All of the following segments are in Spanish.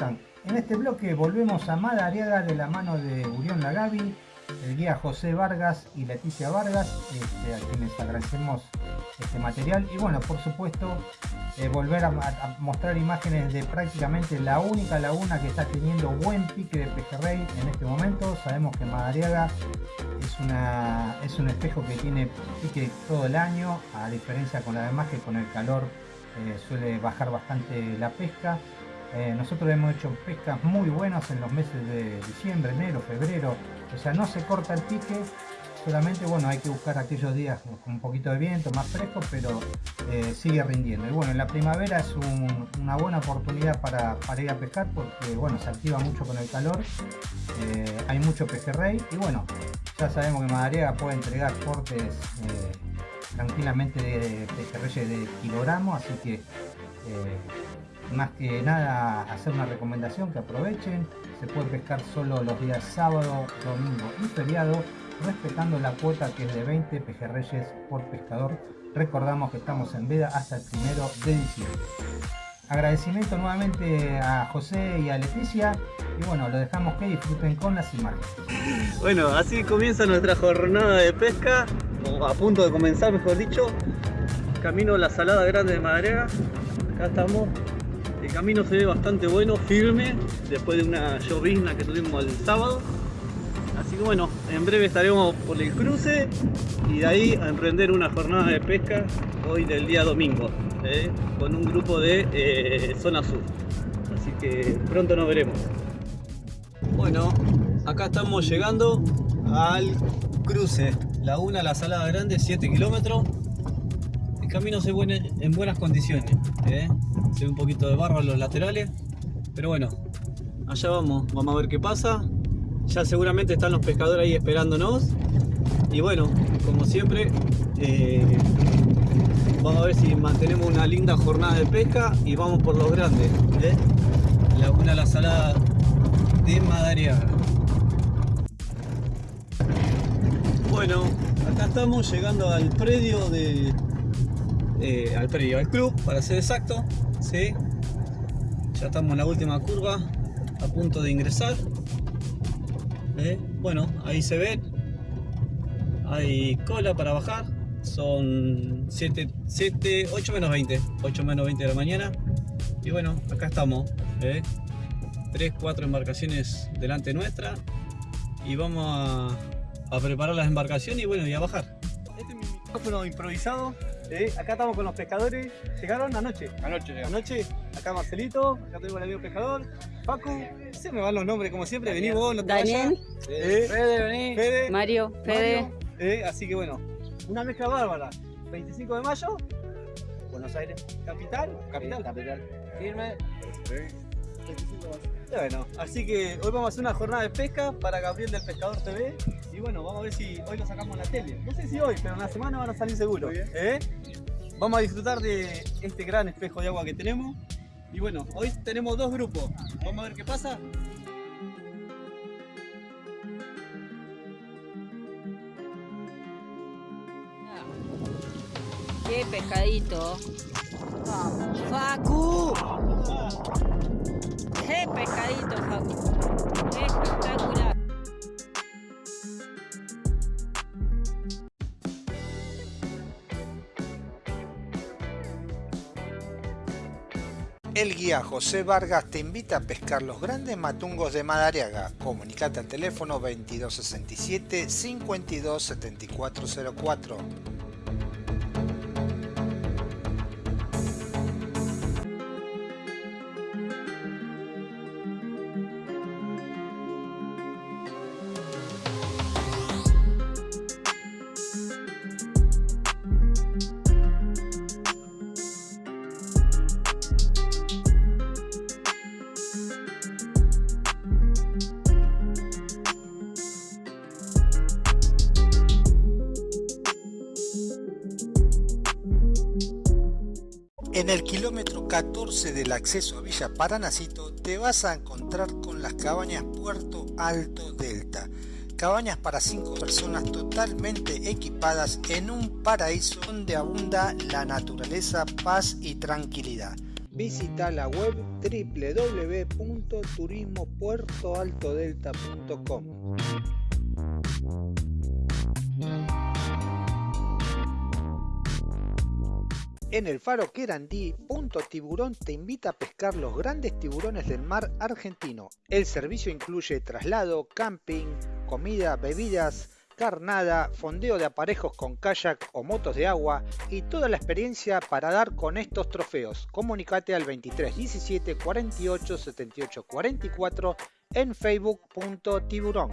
En este bloque volvemos a Madariaga de la mano de Urión Lagavi, el guía José Vargas y Leticia Vargas, este, a quienes agradecemos este material. Y bueno, por supuesto, eh, volver a, mostrar imágenes de prácticamente la única laguna que está teniendo buen pique de pejerrey en este momento. Sabemos que Madariaga es, una, es un espejo que tiene pique todo el año, a diferencia con la demás que con el calor eh, suele bajar bastante la pesca. Eh, nosotros hemos hecho pescas muy buenas en los meses de diciembre, enero, febrero, o sea, no se corta el pique, solamente bueno, hay que buscar aquellos días con un poquito de viento, más fresco, pero eh, sigue rindiendo. Y bueno, en la primavera es una buena oportunidad para, ir a pescar porque bueno, se activa mucho con el calor, hay mucho pejerrey y bueno, ya sabemos que Madariaga puede entregar portes tranquilamente de pejerreyes de kilogramo, así que eh, más que nada hacer una recomendación que aprovechen, se puede pescar solo los días sábado, domingo y feriado, respetando la cuota que es de 20 pejerreyes por pescador. Recordamos que estamos en veda hasta el primero de diciembre. Agradecimiento nuevamente a José y a Leticia y bueno, lo dejamos que disfruten con las imágenes. Bueno, así comienza nuestra jornada de pesca a punto de comenzar mejor dicho camino a la salada grande de Madrega acá estamos el camino se ve bastante bueno, firme después de una llovizna que tuvimos el sábado así que bueno, en breve estaremos por el cruce y de ahí a emprender una jornada de pesca hoy del día domingo ¿eh? con un grupo de eh, zona sur así que pronto nos veremos bueno, acá estamos llegando al cruce Laguna La Salada Grande, 7 kilómetros. Camino se ve en buenas condiciones. ¿eh? Se ve un poquito de barro en los laterales. Pero bueno, allá vamos. Vamos a ver qué pasa. Ya seguramente están los pescadores ahí esperándonos. Y bueno, como siempre, eh, vamos a ver si mantenemos una linda jornada de pesca y vamos por los grandes. ¿eh? Laguna La Salada de Madariaga. Bueno, acá estamos llegando al predio de... Eh, al predio, al club, para ser exacto. ¿sí? Ya estamos en la última curva, a punto de ingresar. ¿eh? Bueno, ahí se ve. Hay cola para bajar. Son 7, 7, 8 menos 20. 8 menos 20 de la mañana. Y bueno, acá estamos. 3, ¿eh? 4 embarcaciones delante nuestra. Y vamos a a preparar las embarcaciones y bueno, y a bajar. Este es mi micrófono improvisado. ¿Eh? Acá estamos con los pescadores. ¿Llegaron anoche? Anoche Anoche. Acá Marcelito, acá tengo el amigo pescador. Paco, se me van los nombres como siempre. Vení vos, no te Daniel. ¿Eh? Fede, vení. Fede. Mario, Fede. ¿Eh? Así que bueno, una mezcla bárbara. 25 de mayo. Buenos Aires. Capital. Capital. capital. Firme. Sí. Bueno, así que hoy vamos a hacer una jornada de pesca para Gabriel del Pescador TV y bueno, vamos a ver si hoy lo sacamos en la tele. No sé si hoy, pero en la semana van a salir seguro. ¿eh? Vamos a disfrutar de este gran espejo de agua que tenemos y bueno, hoy tenemos dos grupos. Vamos a ver qué pasa. Qué pescadito. Facu. ¡Qué pescadito, Facu! Espectacular. El guía José Vargas te invita a pescar los grandes matungos de Madariaga. Comunicate al teléfono 2267 527404. 14 del acceso a Villa Paranacito te vas a encontrar con las cabañas Puerto Alto Delta. Cabañas para 5 personas totalmente equipadas en un paraíso donde abunda la naturaleza, paz y tranquilidad. visita la web www.turismopuertoaltodelta.com. En el faro Querandí, Punto Tiburón te invita a pescar los grandes tiburones del mar argentino. El servicio incluye traslado, camping, comida, bebidas, carnada, fondeo de aparejos con kayak o motos de agua y toda la experiencia para dar con estos trofeos. Comunicate al 23 17 48 78 44 en facebook.tiburón.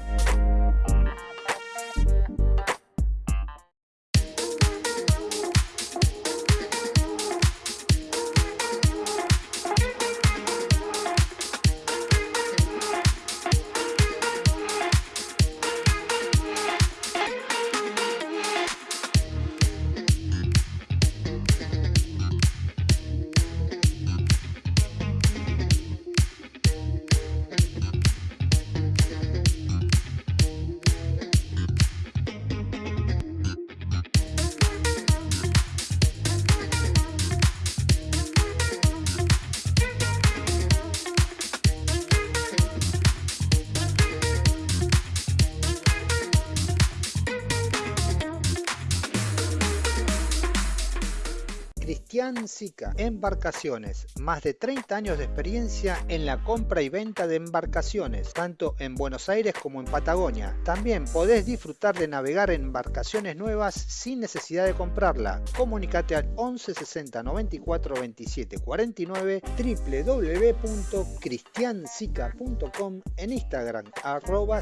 Cristian Sica, Embarcaciones, más de 30 años de experiencia en la compra y venta de embarcaciones, tanto en Buenos Aires como en Patagonia. También podés disfrutar de navegar en embarcaciones nuevas sin necesidad de comprarla. Comunicate al 11 60 94 27 49 www.cristiansica.com en Instagram arroba.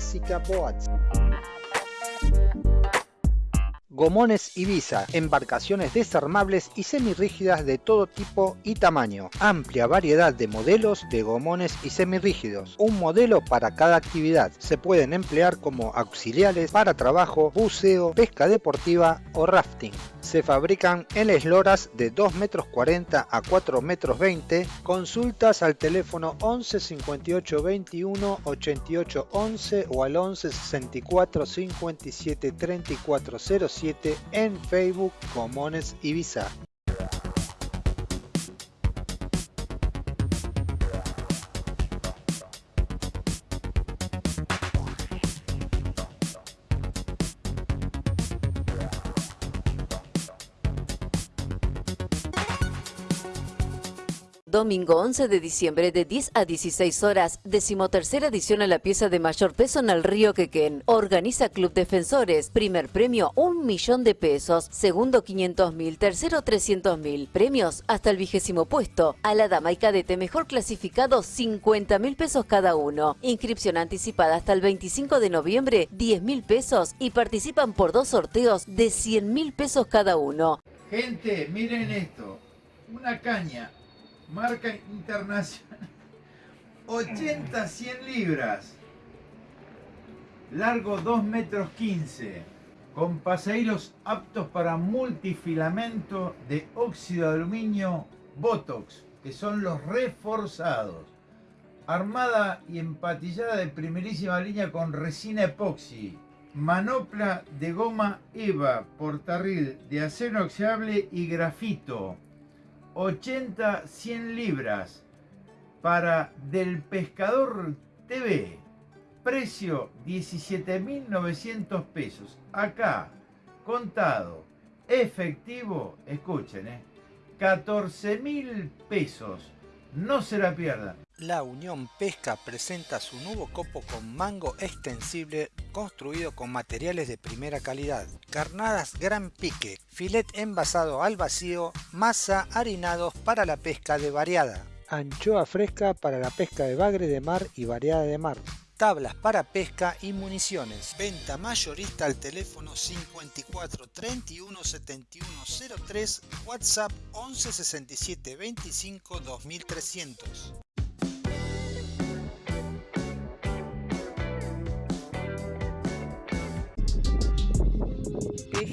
Gomones Ibiza, embarcaciones desarmables y semirrígidas de todo tipo y tamaño. Amplia variedad de modelos de gomones y semirrígidos. Un modelo para cada actividad. Se pueden emplear como auxiliares para trabajo, buceo, pesca deportiva o rafting. Se fabrican en esloras de 2 metros 40 a 4 metros 20. Consultas al teléfono 11 58 21 88 11 o al 11 64 57 34 07 en Facebook Comones Ibiza. Domingo 11 de diciembre de 10 a 16 horas, decimotercera edición a la pieza de mayor peso en el río Quequén. Organiza Club Defensores. Primer premio, un millón de pesos. Segundo, 500 mil. Tercero, 300 mil. Premios hasta el vigésimo puesto. A la dama y cadete mejor clasificado, 50 mil pesos cada uno. Inscripción anticipada hasta el 25 de noviembre, 10 mil pesos. Y participan por dos sorteos de 100 mil pesos cada uno. Gente, miren esto. Una caña marca internacional, 80-100 libras, largo 2 metros 15, con pasahilos aptos para multifilamento de óxido de aluminio Botox, que son los reforzados. Armada y empatillada de primerísima línea con resina epoxi. Manopla de goma EVA, portarril de acero oxidable y grafito 80-100 libras para Del Pescador TV. Precio 17.900 pesos. Acá, contado, efectivo, escuchen, ¿eh? 14.000 pesos. No se la pierdan. La Unión Pesca presenta su nuevo copo con mango extensible construido con materiales de primera calidad. Carnadas gran pique, filet envasado al vacío, masa harinados para la pesca de variada. Anchoa fresca para la pesca de bagre de mar y variada de mar tablas para pesca y municiones. Venta mayorista al teléfono 54 31 71 03, WhatsApp 11 67 25 2300. Muy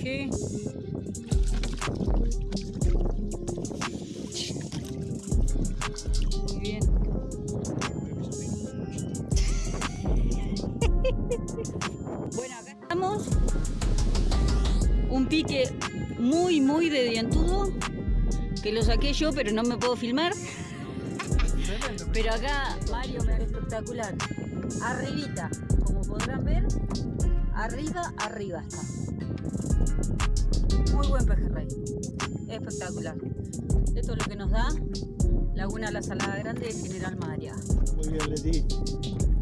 Que lo saqué yo, pero no me puedo filmar. Pero acá, Mario, me espectacular. Arribita, como podrán ver, arriba, arriba está. Muy buen pejerrey. Espectacular. Esto es lo que nos da Laguna La Salada Grande de General María. Muy bien, Leti.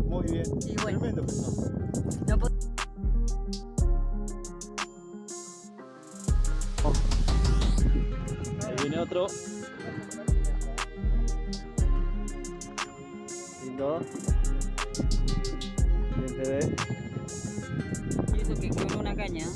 Muy bien. Y bueno. Tremendo. No otro. Lindo. Bien, te ve. Y eso que quebró una caña.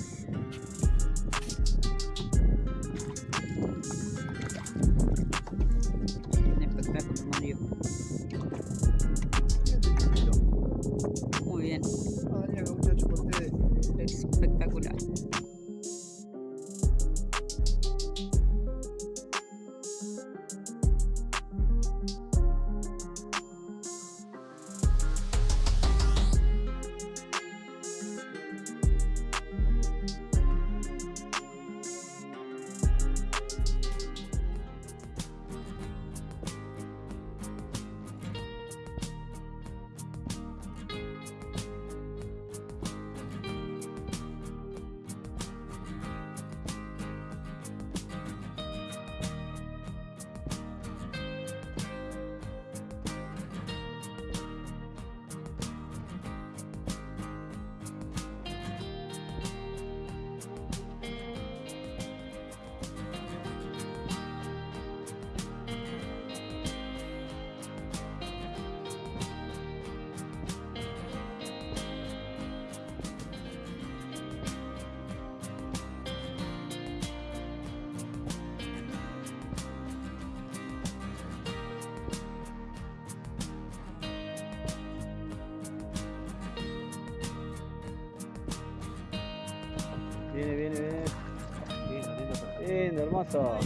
Viene, viene, viene. Lindo, lindo. Lindo, hermoso.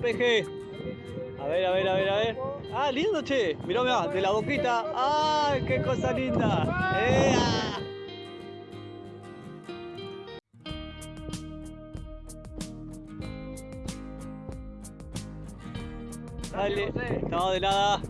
Peje. A ver, a ver, a ver, a ver. Ah, lindo, che. Mirá, mirá, de la boquita. ¡Ay, qué cosa linda! ¡Ea! Dale. No, de nada.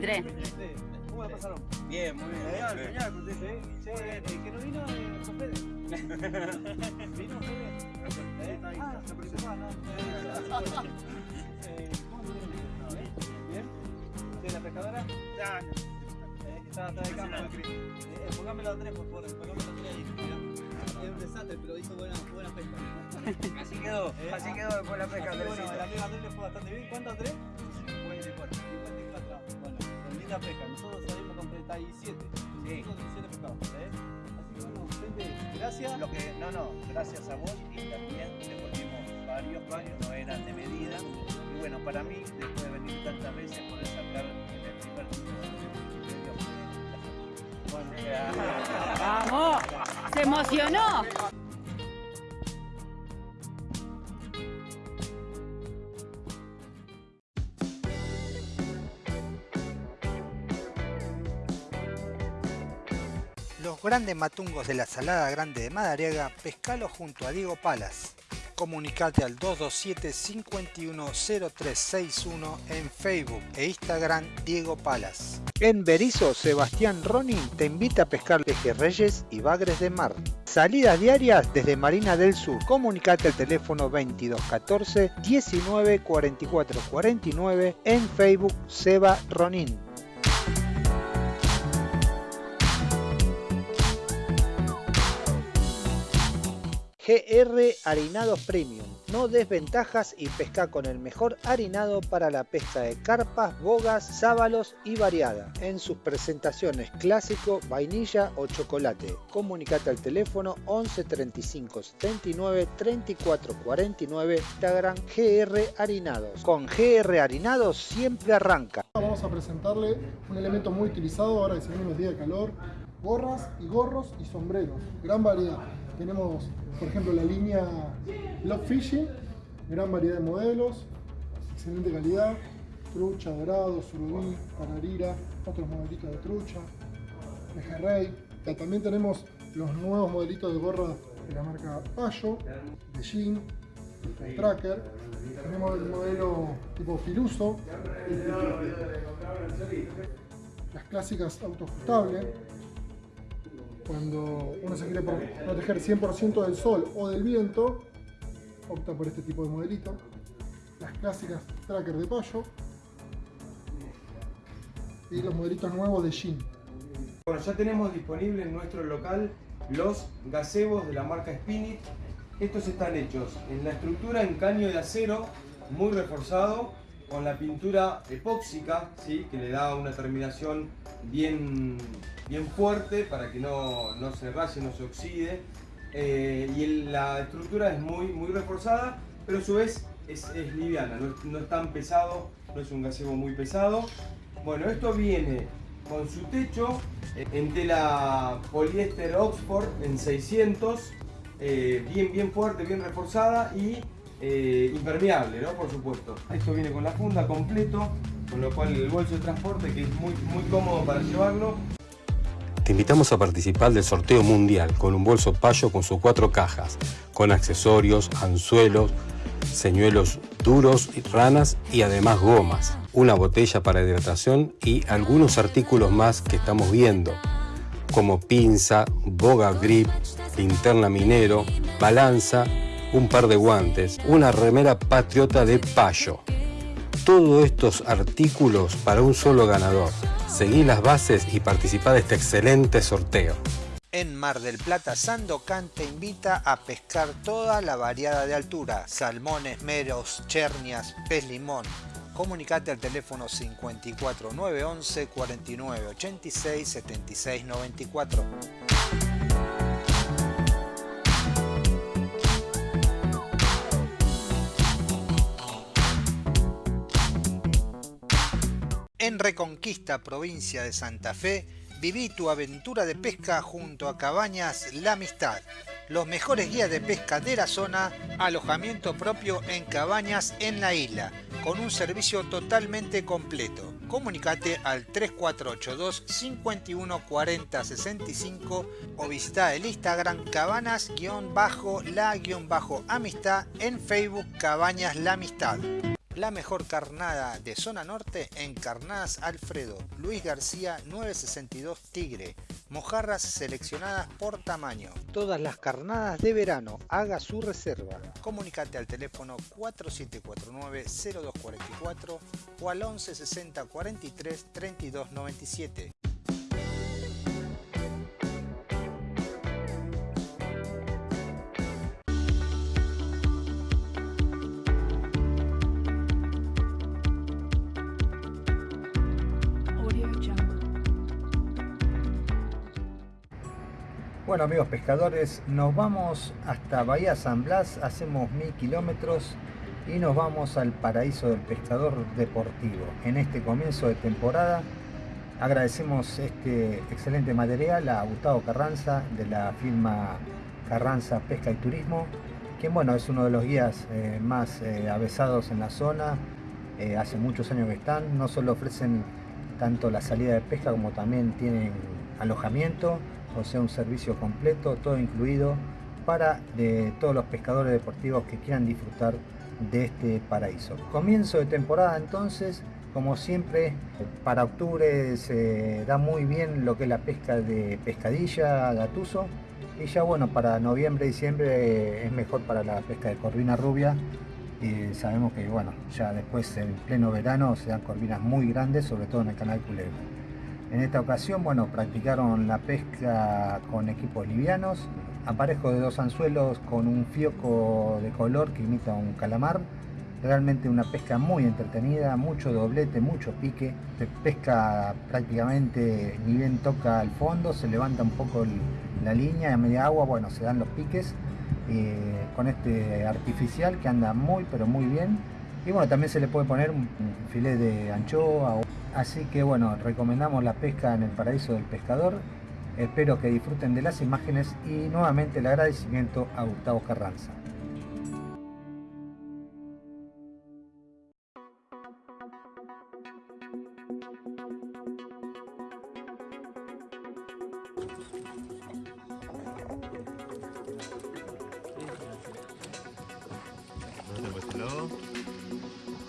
23. Sí. ¿Cómo la pasaron? Bien, muy bien. Genial, genial, pues, sí. Che, el que no vino es José. ¿Vino Fede? ¿Eh? Ah, se presentó, ¿no? Eh, ¿Cómo se? ¿Bien? ¿Sí, la pescadora? Eh, Está atrás de cámara. Eh, Pongámelo a tres, por favor. A tres ahí. Es un desastre, pero hizo buena, buena pesca. Así quedó, Eh, así ah, quedó después la pesca. Bueno, Andresito. amigo Andrés le fue bastante bien. ¿Cuánto Andrés? 54. 54. Bueno, con linda pesca. Nosotros salimos con 37. Sí. Nosotros 17 pescados. ¿eh? Así que bueno, gente, gracias. Lo que, no, no, gracias a vos y también devolvimos varios, varios, no eran de medida. Y bueno, para mí, después de venir tantas veces, poder sacar en el primer la satisfacción. ¡Vamos! ¡Se emocionó! Los grandes matungos de la Salada Grande de Madariaga, pescalo junto a Diego Palas. Comunicate al 227-510361 en Facebook e Instagram Diego Palas. En Berizo, Sebastián Ronin te invita a pescar pejerreyes y bagres de mar. Salidas diarias desde Marina del Sur. Comunicate al teléfono 2214 19 44 49 en Facebook Seba Ronin. GR Harinados Premium. No desventajas y pesca con el mejor harinado para la pesca de carpas, bogas, sábalos y variada. En sus presentaciones clásico, vainilla o chocolate. Comunicate al teléfono 11 35 79 34 49 Instagram GR Harinados. Con GR Harinados siempre arranca. Vamos a presentarle un elemento muy utilizado ahora que se viene los días de calor, gorras y gorros y sombreros, gran variedad. Tenemos, por ejemplo, la línea Love Fishing, gran variedad de modelos, excelente calidad, trucha, dorado, surubí, panarira, otros modelitos de trucha, pejerrey. También tenemos los nuevos modelitos de gorra de la marca Payo, de Jean, de Tracker. Tenemos el modelo tipo Filuso, las clásicas autoajustables. Cuando uno se quiere proteger 100% del sol o del viento, opta por este tipo de modelito. Las clásicas Tracker de Payo y los modelitos nuevos de Jean. Bueno, ya tenemos disponible en nuestro local los gazebos de la marca Spinit. Estos están hechos en la estructura en caño de acero, muy reforzado, con la pintura epóxica, ¿sí? que le da una terminación bien, bien fuerte para que no, no se raye, no se oxide. Eh, y la estructura es muy, muy reforzada, pero a su vez es, es liviana, no es, no es tan pesado, no es un gazebo muy pesado. Bueno, esto viene con su techo en tela poliéster Oxford en 600, eh, bien, bien fuerte, bien reforzada y eh, impermeable, ¿no? Por supuesto. Esto viene con la funda completo, con lo cual el bolso de transporte que es muy, muy cómodo para llevarlo. Te invitamos a participar del sorteo mundial con un bolso payo con sus cuatro cajas, con accesorios, anzuelos, señuelos duros, ranas y además gomas, una botella para hidratación y algunos artículos más que estamos viendo, como pinza, boga grip, linterna minero, balanza, un par de guantes, una remera patriota de payo. Todos estos artículos para un solo ganador. Seguí las bases y participa de este excelente sorteo. En Mar del Plata, Sandocan te invita a pescar toda la variada de altura, salmones, meros, chernias, pez limón. Comunicate al teléfono 54 911 49 86 76 94. En Reconquista, provincia de Santa Fe, Viví tu aventura de pesca junto a Cabañas La Amistad. Los mejores guías de pesca de la zona, alojamiento propio en cabañas en la isla, con un servicio totalmente completo. Comunicate al 3482 51 40 65 o visita el Instagram cabanas-la-amistad en Facebook Cabañas La Amistad. La mejor carnada de zona norte en Carnadas Alfredo, Luis García 962 Tigre, mojarras seleccionadas por tamaño. Todas las carnadas de verano, haga su reserva. Comunicate al teléfono 4749-0244 o al 1160 43 32 97. Bueno amigos pescadores, nos vamos hasta Bahía San Blas, hacemos mil kilómetros y nos vamos al paraíso del pescador deportivo. En este comienzo de temporada agradecemos este excelente material a Gustavo Carranza de la firma Carranza Pesca y Turismo, quien bueno es uno de los guías eh, más eh, avesados en la zona, eh, hace muchos años que están, no solo ofrecen tanto la salida de pesca como también tienen alojamiento o sea un servicio completo, todo incluido para todos los pescadores deportivos que quieran disfrutar de este paraíso. Comienzo de temporada entonces, como siempre, para octubre se da muy bien lo que es la pesca de pescadilla, gatuso, y ya bueno, para noviembre, diciembre es mejor para la pesca de corvina rubia, y sabemos que bueno, ya después en pleno verano se dan corvinas muy grandes, sobre todo en el canal Culebra. En esta ocasión, bueno, practicaron la pesca con equipos livianos, aparejo de dos anzuelos con un fioco de color que imita un calamar. Realmente una pesca muy entretenida, mucho doblete, mucho pique. Se pesca prácticamente ni bien toca al fondo, se levanta un poco la línea a media agua, bueno, se dan los piques eh, con este artificial que anda muy pero muy bien. Y bueno, también se le puede poner un filet de anchoa. Así que bueno, recomendamos la pesca en el paraíso del pescador. Espero que disfruten de las imágenes y nuevamente el agradecimiento a Gustavo Carranza.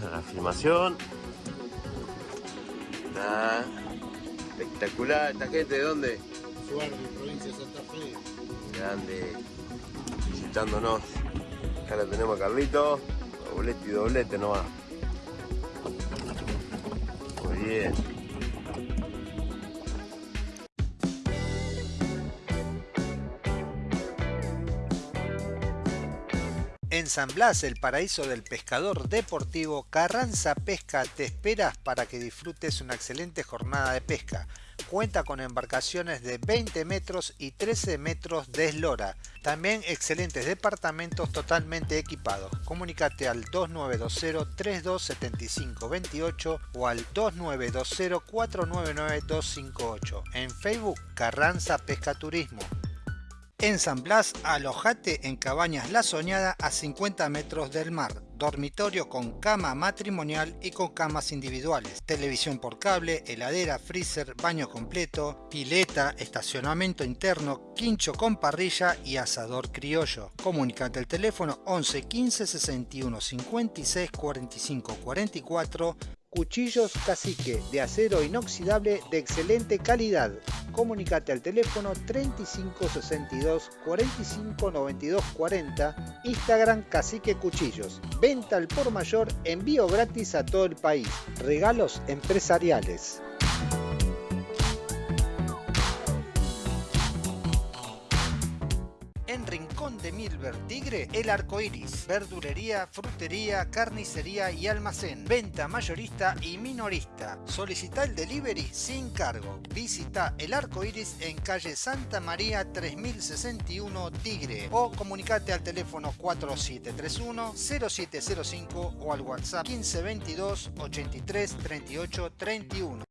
Para pues, la filmación. ¿Esta gente de dónde? Suárez, provincia de Santa Fe. Grande. Visitándonos. Acá la tenemos a Carlito. Doblete y doblete nomás. Muy bien. En San Blas, el paraíso del pescador deportivo, Carranza Pesca te espera para que disfrutes una excelente jornada de pesca. Cuenta con embarcaciones de 20 metros y 13 metros de eslora. También excelentes departamentos totalmente equipados. Comunícate al 2920-327528 o al 2920-499-258. En Facebook, Carranza Pesca Turismo. En San Blas, alojate en Cabañas La Soñada a 50 metros del mar. Dormitorio con cama matrimonial y con camas individuales. Televisión por cable, heladera, freezer, baño completo, pileta, estacionamiento interno, quincho con parrilla y asador criollo. Comunicate al teléfono 11 15 61 56 45 44 Cuchillos Cacique de acero inoxidable de excelente calidad. Comunicate al teléfono 3562 45 92 40, Instagram Cacique Cuchillos. Venta al por mayor, envío gratis a todo el país. Regalos empresariales. Milver Tigre, el arco iris, verdulería, frutería, carnicería y almacén, venta mayorista y minorista. Solicita el delivery sin cargo. Visita el arco iris en calle Santa María 3061 Tigre o comunicate al teléfono 4731 0705 o al WhatsApp 1522 83 38 31.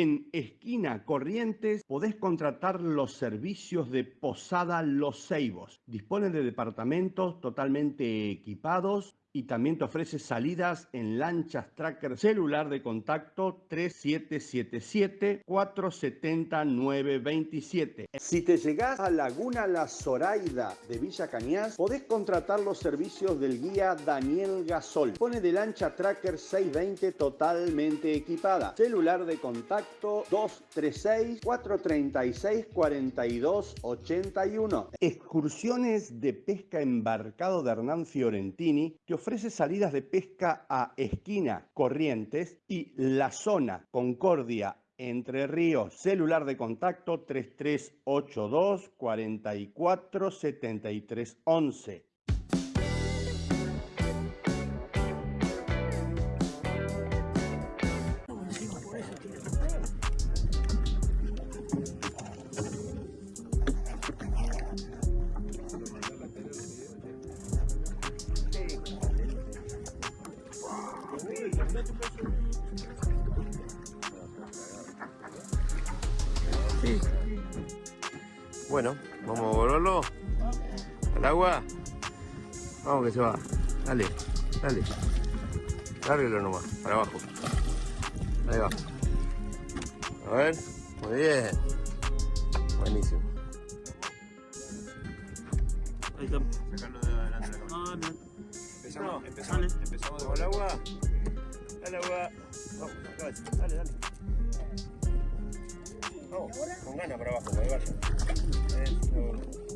En Esquina Corrientes podés contratar los servicios de Posada Los Ceibos. Dispone de departamentos totalmente equipados y también te ofrece salidas en lanchas tracker celular de contacto 3777-470-927. Si te llegás a Laguna La Zoraida de Villa Cañas, podés contratar los servicios del guía Daniel Gasol. Pone de lancha tracker 620 totalmente equipada. Celular de contacto 236-436-4281. Excursiones de pesca embarcado de Hernán Fiorentini te ofrece salidas de pesca a Esquina, Corrientes y La Zona, Concordia, Entre Ríos. Celular de contacto 3382 44 73 11. Lárguelo nomás, para abajo. Ahí va. A ver, muy bien. Buenísimo. Ahí está. Sacarlo de adelante de la Ah, bien. Empezamos, empezamos, empezamos Vamos al agua. Dale agua. Vamos, acá, dale, dale. Vamos, con ganas para abajo, que vaya. Eso.